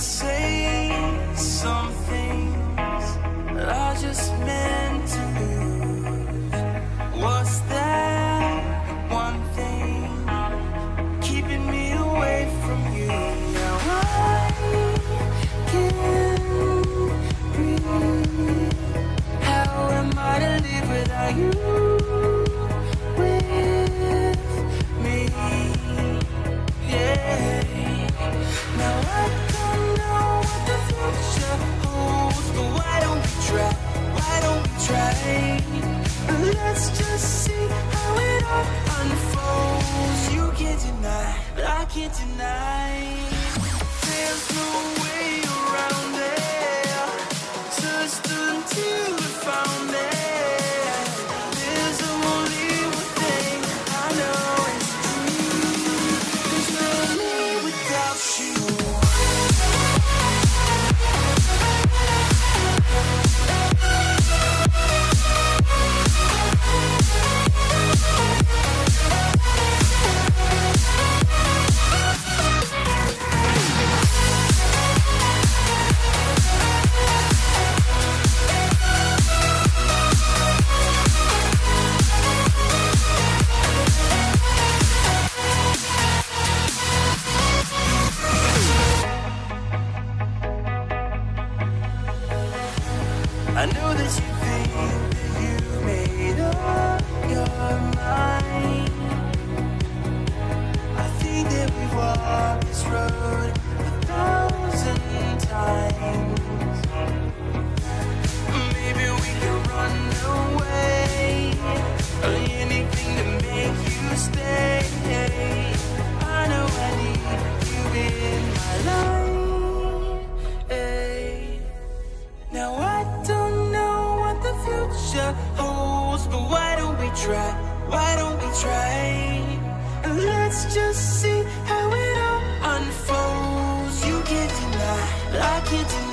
say can't deny There's no I know that you think that you made up your mind. I think that we've walked this road a thousand times. try? Why don't we try? And let's just see how it all unfolds. You can't deny, I can't deny.